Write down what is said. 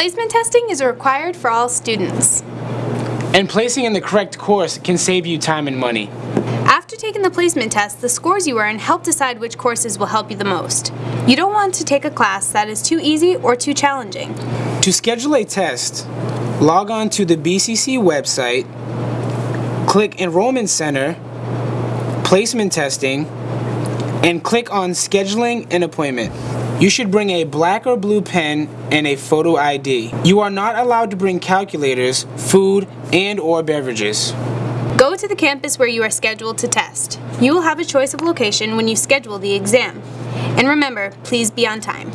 Placement testing is required for all students. And placing in the correct course can save you time and money. After taking the placement test, the scores you earn help decide which courses will help you the most. You don't want to take a class that is too easy or too challenging. To schedule a test, log on to the BCC website, click Enrollment Center, Placement Testing, and click on Scheduling an Appointment. You should bring a black or blue pen and a photo ID. You are not allowed to bring calculators, food, and or beverages. Go to the campus where you are scheduled to test. You will have a choice of location when you schedule the exam. And remember, please be on time.